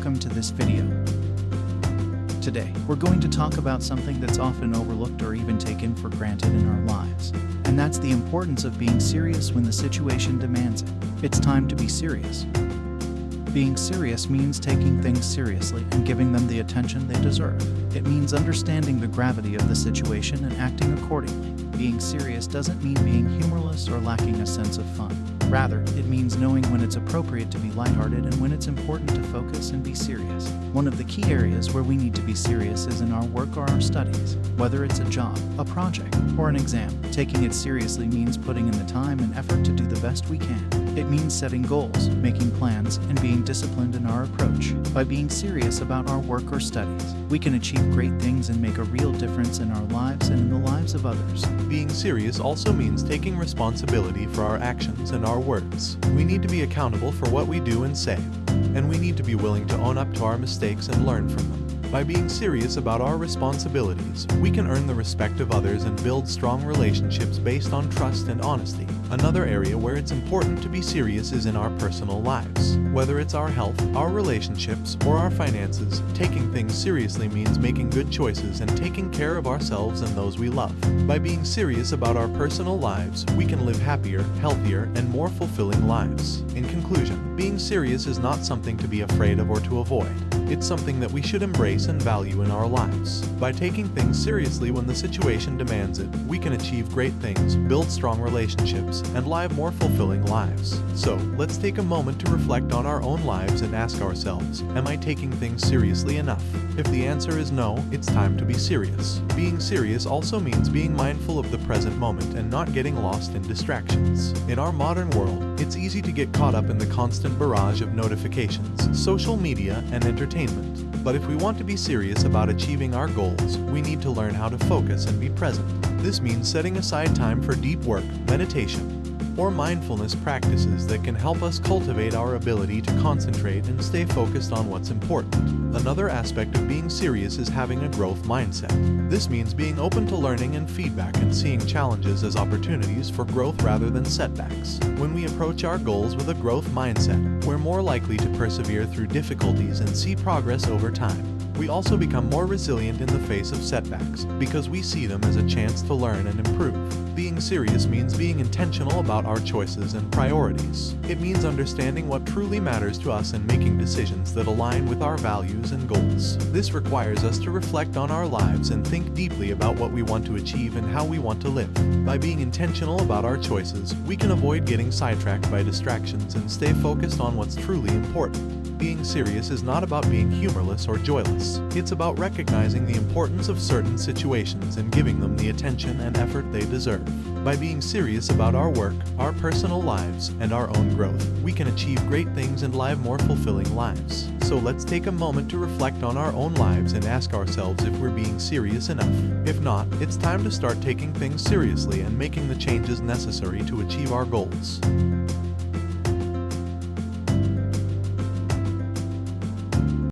welcome to this video. Today, we're going to talk about something that's often overlooked or even taken for granted in our lives, and that's the importance of being serious when the situation demands it. It's time to be serious. Being serious means taking things seriously and giving them the attention they deserve. It means understanding the gravity of the situation and acting accordingly. Being serious doesn't mean being humorless or lacking a sense of fun. Rather, it means knowing when it's appropriate to be lighthearted and when it's important to focus and be serious. One of the key areas where we need to be serious is in our work or our studies. Whether it's a job, a project, or an exam, taking it seriously means putting in the time and effort to do the best we can. It means setting goals, making plans, and being disciplined in our approach. By being serious about our work or studies, we can achieve great things and make a real difference in our lives and in the lives of others. Being serious also means taking responsibility for our actions and our words. We need to be accountable for what we do and say, and we need to be willing to own up to our mistakes and learn from them. By being serious about our responsibilities, we can earn the respect of others and build strong relationships based on trust and honesty. Another area where it's important to be serious is in our personal lives. Whether it's our health, our relationships, or our finances, taking things seriously means making good choices and taking care of ourselves and those we love. By being serious about our personal lives, we can live happier, healthier, and more fulfilling lives. In conclusion, being serious is not something to be afraid of or to avoid. It's something that we should embrace and value in our lives. By taking things seriously when the situation demands it, we can achieve great things, build strong relationships, and live more fulfilling lives. So, let's take a moment to reflect on our own lives and ask ourselves, am I taking things seriously enough? If the answer is no, it's time to be serious. Being serious also means being mindful of the present moment and not getting lost in distractions. In our modern world, it's easy to get caught up in the constant barrage of notifications, social media, and entertainment but if we want to be serious about achieving our goals, we need to learn how to focus and be present. This means setting aside time for deep work, meditation, or mindfulness practices that can help us cultivate our ability to concentrate and stay focused on what's important. Another aspect of being serious is having a growth mindset. This means being open to learning and feedback and seeing challenges as opportunities for growth rather than setbacks. When we approach our goals with a growth mindset, we're more likely to persevere through difficulties and see progress over time. We also become more resilient in the face of setbacks because we see them as a chance to learn and improve. Being serious means being intentional about our choices and priorities. It means understanding what truly matters to us and making decisions that align with our values and goals. This requires us to reflect on our lives and think deeply about what we want to achieve and how we want to live. By being intentional about our choices, we can avoid getting sidetracked by distractions and stay focused on what's truly important. Being serious is not about being humorless or joyless. It's about recognizing the importance of certain situations and giving them the attention and effort they deserve. By being serious about our work, our personal lives, and our own growth, we can achieve great things and live more fulfilling lives. So let's take a moment to reflect on our own lives and ask ourselves if we're being serious enough. If not, it's time to start taking things seriously and making the changes necessary to achieve our goals.